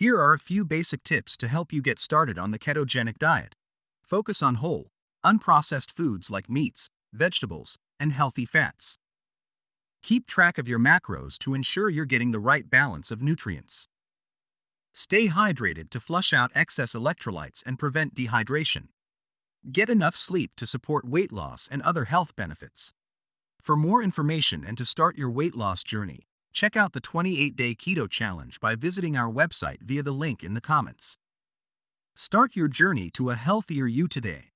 Here are a few basic tips to help you get started on the ketogenic diet. Focus on whole, unprocessed foods like meats, vegetables, and healthy fats. Keep track of your macros to ensure you're getting the right balance of nutrients. Stay hydrated to flush out excess electrolytes and prevent dehydration. Get enough sleep to support weight loss and other health benefits. For more information and to start your weight loss journey, check out the 28 Day Keto Challenge by visiting our website via the link in the comments. Start your journey to a healthier you today.